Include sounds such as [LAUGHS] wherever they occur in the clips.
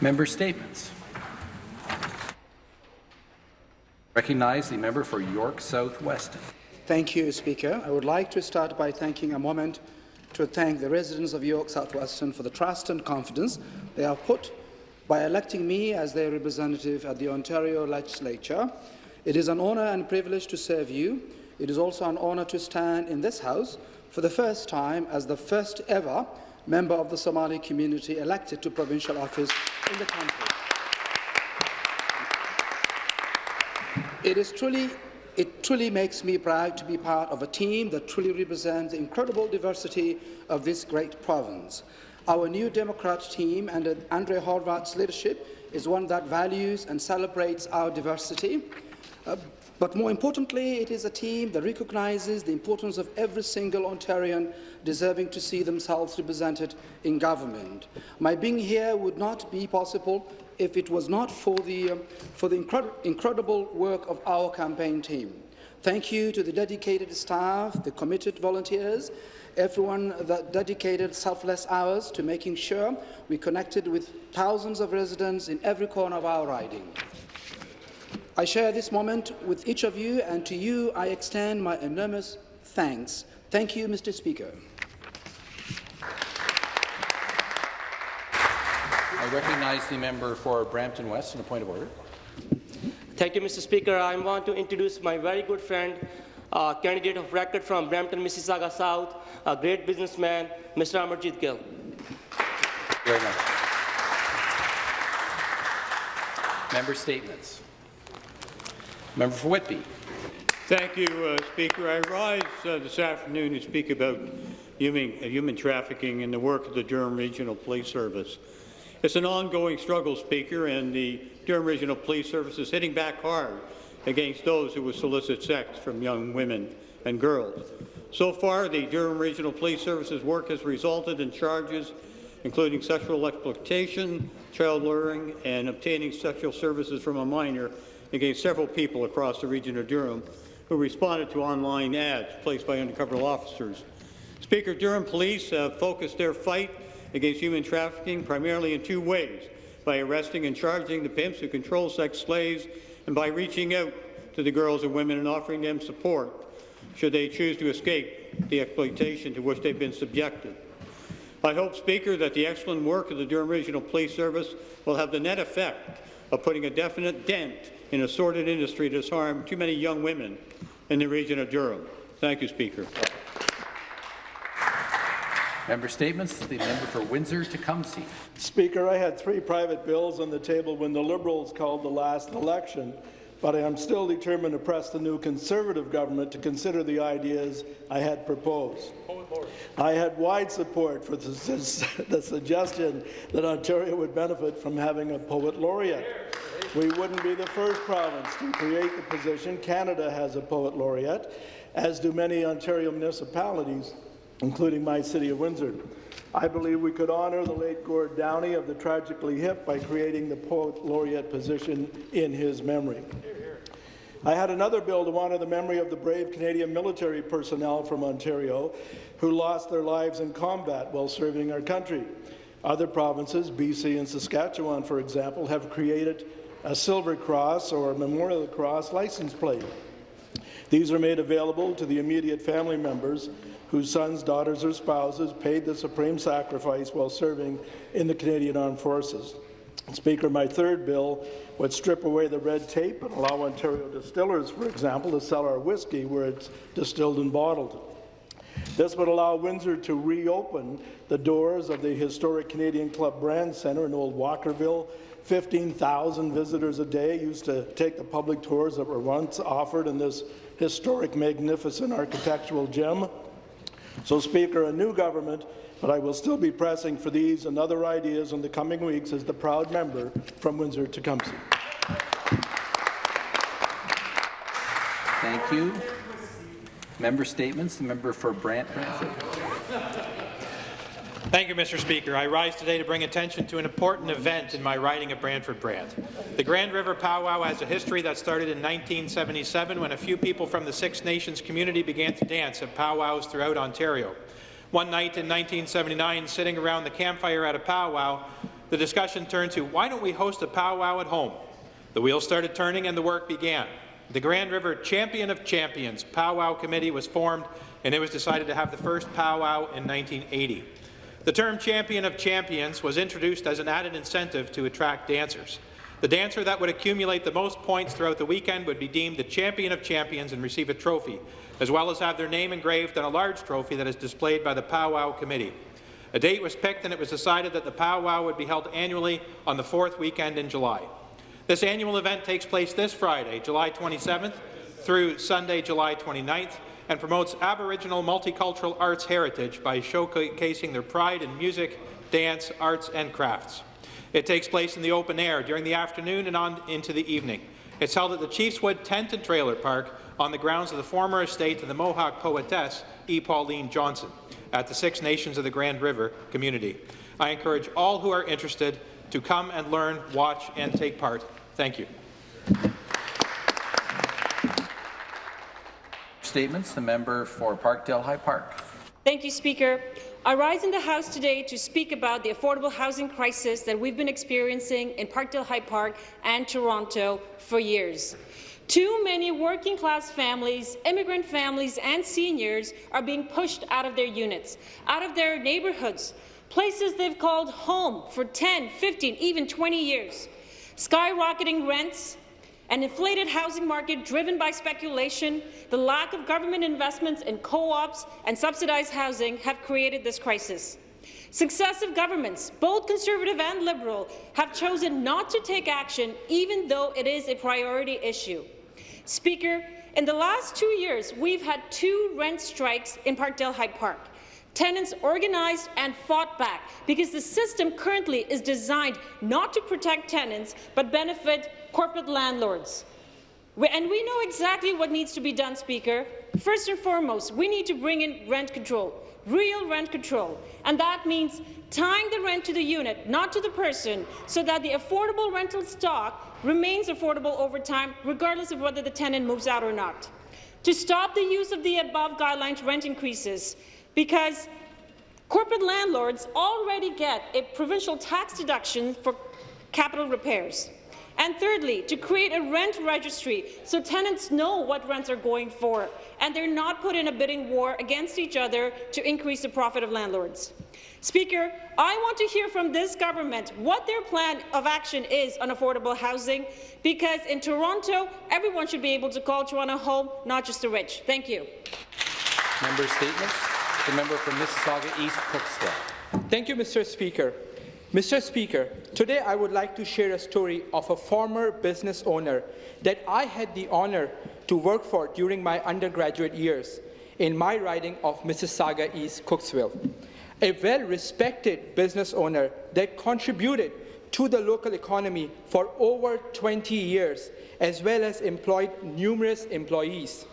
Member statements. Recognize the member for York South Weston. Thank you, Speaker. I would like to start by taking a moment to thank the residents of York South Weston for the trust and confidence they have put by electing me as their representative at the Ontario Legislature. It is an honour and privilege to serve you. It is also an honour to stand in this House for the first time as the first ever member of the Somali community elected to provincial office in the country. It is truly it truly makes me proud to be part of a team that truly represents the incredible diversity of this great province. Our new Democrat team, under Andrea Horwath's leadership, is one that values and celebrates our diversity. Uh, but more importantly, it is a team that recognises the importance of every single Ontarian deserving to see themselves represented in government. My being here would not be possible if it was not for the, um, for the incred incredible work of our campaign team. Thank you to the dedicated staff, the committed volunteers, everyone that dedicated selfless hours to making sure we connected with thousands of residents in every corner of our riding. I share this moment with each of you, and to you I extend my enormous thanks. Thank you, Mr. Speaker. I recognize the member for Brampton West on a point of order. Thank you, Mr. Speaker. I want to introduce my very good friend, uh, candidate of record from Brampton, Mississauga South, a great businessman, Mr. Amarjit Gill. Very much. Member statements. Member for Whitby. Thank you, uh, Speaker. I rise uh, this afternoon to speak about human, uh, human trafficking and the work of the Durham Regional Police Service. It's an ongoing struggle, Speaker, and the Durham Regional Police Service is hitting back hard against those who would solicit sex from young women and girls. So far, the Durham Regional Police Service's work has resulted in charges including sexual exploitation, child luring, and obtaining sexual services from a minor against several people across the region of Durham who responded to online ads placed by undercover officers. Speaker, Durham Police have focused their fight against human trafficking primarily in two ways, by arresting and charging the pimps who control sex slaves and by reaching out to the girls and women and offering them support should they choose to escape the exploitation to which they've been subjected. I hope, Speaker, that the excellent work of the Durham Regional Police Service will have the net effect of putting a definite dent in a sordid industry that has harmed too many young women in the region of Durham. Thank you, Speaker. Member statements. The member for Windsor-Tecumseh. Speaker, I had three private bills on the table when the Liberals called the last election, but I am still determined to press the new Conservative government to consider the ideas I had proposed. I had wide support for the, [LAUGHS] the suggestion that Ontario would benefit from having a poet laureate. We wouldn't be the first province to create the position. Canada has a poet laureate, as do many Ontario municipalities including my city of Windsor. I believe we could honour the late Gord Downie of the Tragically Hip by creating the Poet Laureate position in his memory. I had another bill to honour the memory of the brave Canadian military personnel from Ontario who lost their lives in combat while serving our country. Other provinces, BC and Saskatchewan, for example, have created a Silver Cross or a Memorial Cross license plate. These are made available to the immediate family members whose sons, daughters, or spouses paid the supreme sacrifice while serving in the Canadian Armed Forces. Speaker, my third bill would strip away the red tape and allow Ontario distillers, for example, to sell our whiskey where it's distilled and bottled. This would allow Windsor to reopen the doors of the historic Canadian Club Brand Centre in Old Walkerville. 15,000 visitors a day used to take the public tours that were once offered in this historic, magnificent architectural gem. So, Speaker, a new government, but I will still be pressing for these and other ideas in the coming weeks as the proud member from Windsor-Tecumseh. Thank you. Member statements. The member for Brant Brantford. Thank you, Mr. Speaker. I rise today to bring attention to an important event in my riding of Brantford Brant. The Grand River Powwow has a history that started in 1977 when a few people from the Six Nations community began to dance at powwows throughout Ontario. One night in 1979, sitting around the campfire at a powwow, the discussion turned to why don't we host a powwow at home? The wheels started turning and the work began. The Grand River Champion of Champions Powwow Committee was formed, and it was decided to have the first powwow in 1980. The term Champion of Champions was introduced as an added incentive to attract dancers. The dancer that would accumulate the most points throughout the weekend would be deemed the Champion of Champions and receive a trophy, as well as have their name engraved on a large trophy that is displayed by the Powwow Committee. A date was picked and it was decided that the powwow would be held annually on the fourth weekend in July. This annual event takes place this Friday, July 27th, through Sunday, July 29th, and promotes Aboriginal multicultural arts heritage by showcasing their pride in music, dance, arts and crafts. It takes place in the open air during the afternoon and on into the evening. It's held at the Chiefswood Tent and Trailer Park on the grounds of the former estate of the Mohawk poetess E. Pauline Johnson at the Six Nations of the Grand River community. I encourage all who are interested to come and learn, watch and take part. Thank you. Statements, the member for Parkdale High Park. Thank you, Speaker. I rise in the House today to speak about the affordable housing crisis that we've been experiencing in Parkdale High Park and Toronto for years. Too many working-class families, immigrant families and seniors are being pushed out of their units, out of their neighbourhoods, places they've called home for 10, 15, even 20 years. Skyrocketing rents, an inflated housing market driven by speculation, the lack of government investments in co-ops and subsidized housing have created this crisis. Successive governments, both Conservative and Liberal, have chosen not to take action even though it is a priority issue. Speaker, in the last two years, we've had two rent strikes in Parkdale High Park. Tenants organized and fought back because the system currently is designed not to protect tenants but benefit corporate landlords. And we know exactly what needs to be done, Speaker. First and foremost, we need to bring in rent control, real rent control, and that means tying the rent to the unit, not to the person, so that the affordable rental stock remains affordable over time, regardless of whether the tenant moves out or not. To stop the use of the above guidelines rent increases, because corporate landlords already get a provincial tax deduction for capital repairs. And thirdly, to create a rent registry so tenants know what rents are going for and they're not put in a bidding war against each other to increase the profit of landlords. Speaker, I want to hear from this government what their plan of action is on affordable housing, because in Toronto, everyone should be able to call Toronto home, not just the rich. Thank you. Member statements. The member for Mississauga East Cooksville. Thank you, Mr. Speaker. Mr. Speaker, today I would like to share a story of a former business owner that I had the honour to work for during my undergraduate years in my riding of Mississauga East Cooksville. A well-respected business owner that contributed to the local economy for over 20 years, as well as employed numerous employees.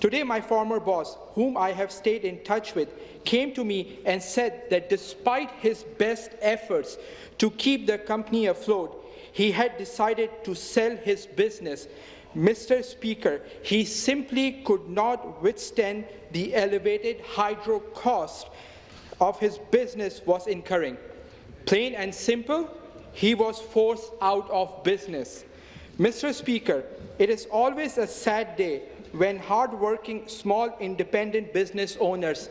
Today, my former boss, whom I have stayed in touch with, came to me and said that despite his best efforts to keep the company afloat, he had decided to sell his business. Mr. Speaker, he simply could not withstand the elevated hydro cost of his business was incurring. Plain and simple, he was forced out of business. Mr. Speaker, it is always a sad day when hardworking small independent business owners,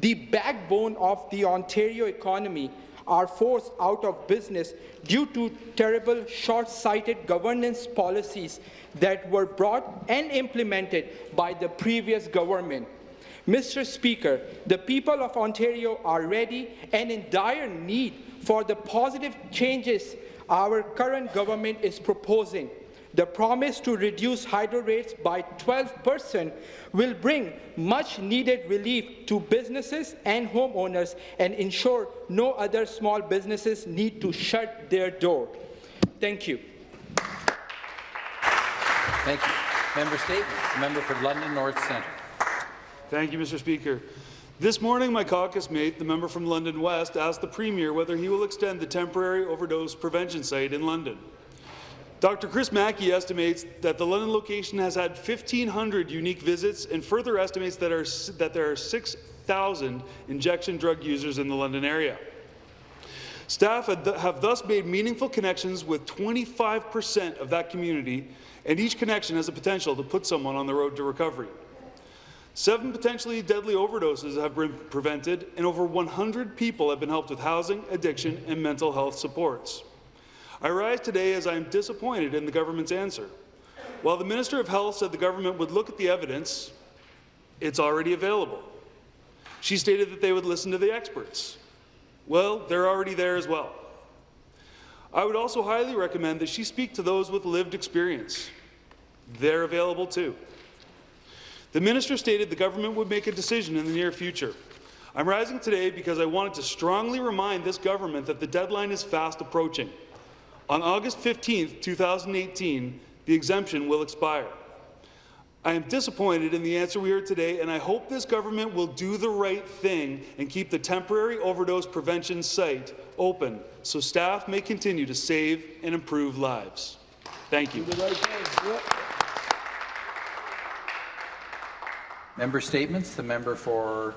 the backbone of the Ontario economy, are forced out of business due to terrible short-sighted governance policies that were brought and implemented by the previous government. Mr. Speaker, the people of Ontario are ready and in dire need for the positive changes our current government is proposing. The promise to reduce hydro rates by 12% will bring much-needed relief to businesses and homeowners and ensure no other small businesses need to shut their door. Thank you. Thank you. Member statements. Member for London North Centre. Thank you, Mr. Speaker. This morning, my caucus mate, the member from London West, asked the Premier whether he will extend the temporary overdose prevention site in London. Dr. Chris Mackie estimates that the London location has had 1,500 unique visits and further estimates that, are, that there are 6,000 injection drug users in the London area. Staff have thus made meaningful connections with 25% of that community, and each connection has the potential to put someone on the road to recovery. Seven potentially deadly overdoses have been prevented, and over 100 people have been helped with housing, addiction, and mental health supports. I rise today as I am disappointed in the government's answer. While the Minister of Health said the government would look at the evidence, it's already available. She stated that they would listen to the experts. Well, they're already there as well. I would also highly recommend that she speak to those with lived experience. They're available too. The minister stated the government would make a decision in the near future. I'm rising today because I wanted to strongly remind this government that the deadline is fast approaching. On August 15, 2018, the exemption will expire. I am disappointed in the answer we heard today, and I hope this government will do the right thing and keep the temporary overdose prevention site open so staff may continue to save and improve lives. Thank you. Member statements. The member for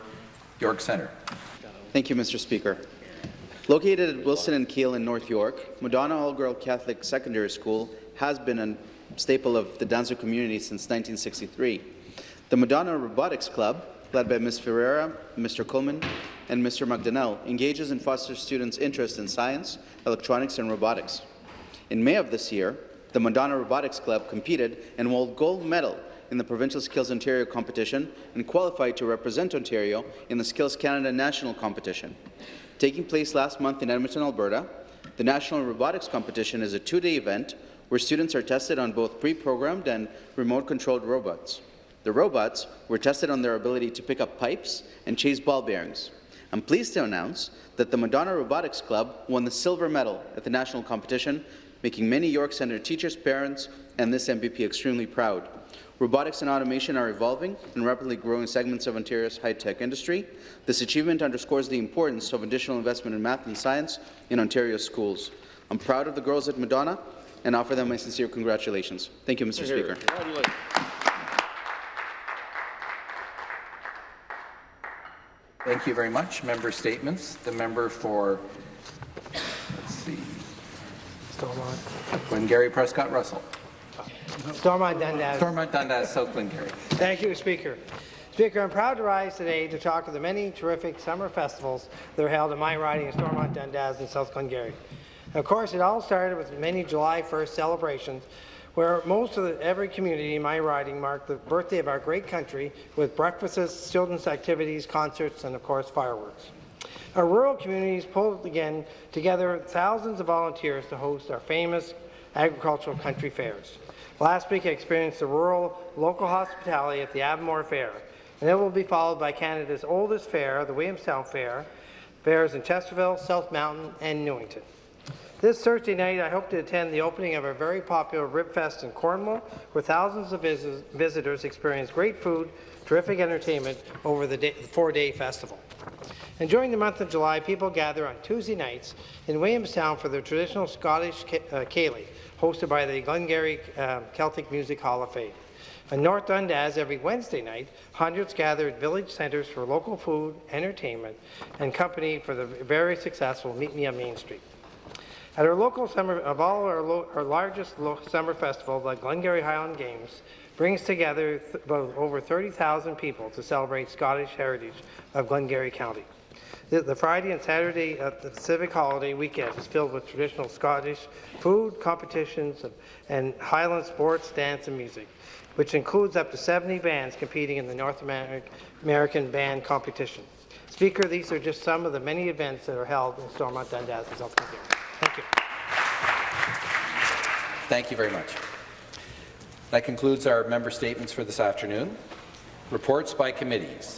York Centre. Thank you, Mr. Speaker. Located at Wilson and Keele in North York, Madonna All-Girl Catholic Secondary School has been a staple of the Downsview community since 1963. The Madonna Robotics Club, led by Ms. Ferreira, Mr. Coleman, and Mr. McDonnell, engages and fosters students' interest in science, electronics, and robotics. In May of this year, the Madonna Robotics Club competed and won gold medal in the Provincial Skills Ontario competition and qualified to represent Ontario in the Skills Canada National Competition. Taking place last month in Edmonton, Alberta, the National Robotics Competition is a two-day event where students are tested on both pre-programmed and remote-controlled robots. The robots were tested on their ability to pick up pipes and chase ball bearings. I'm pleased to announce that the Madonna Robotics Club won the silver medal at the national competition, making many York Centre teachers, parents, and this MPP extremely proud. Robotics and automation are evolving and rapidly growing segments of Ontario's high-tech industry. This achievement underscores the importance of additional investment in math and science in Ontario's schools. I'm proud of the girls at Madonna and offer them my sincere congratulations. Thank you, Mr. Speaker. Thank you very much. Member statements. The member for, let's see, Glengarry Prescott Russell. Stormont Dundas. Stormont Dundas, South Glengarry. Thank you, Speaker. Speaker, I'm proud to rise today to talk of the many terrific summer festivals that are held in my riding of Stormont Dundas and South Glengarry. Of course, it all started with many July 1st celebrations where most of the, every community in my riding marked the birthday of our great country with breakfasts, children's activities, concerts, and of course fireworks. Our rural communities pulled again together thousands of volunteers to host our famous agricultural country fairs. Last week I experienced the rural local hospitality at the Avonmore Fair, and it will be followed by Canada's oldest fair, the Williamstown Fair, fairs in Chesterville, South Mountain, and Newington. This Thursday night, I hope to attend the opening of a very popular Ribfest in Cornwall, where thousands of vis visitors experience great food, terrific entertainment over the four-day festival. And during the month of July, people gather on Tuesday nights in Williamstown for the traditional Scottish uh, hosted by the Glengarry uh, Celtic Music Hall of Fame. In North Dundas, every Wednesday night, hundreds gather at village centres for local food, entertainment, and company for the very successful Meet Me on Main Street. At our local summer, of all our, our largest summer festival, the Glengarry Highland Games, brings together th over 30,000 people to celebrate Scottish heritage of Glengarry County. The, Friday and Saturday of the civic holiday weekend is filled with traditional Scottish food, competitions, and, and Highland sports, dance, and music, which includes up to 70 bands competing in the North American Band Competition. Speaker, these are just some of the many events that are held in Stormont Dundas and South. Thank you. Thank you very much. That concludes our member statements for this afternoon. Reports by committees.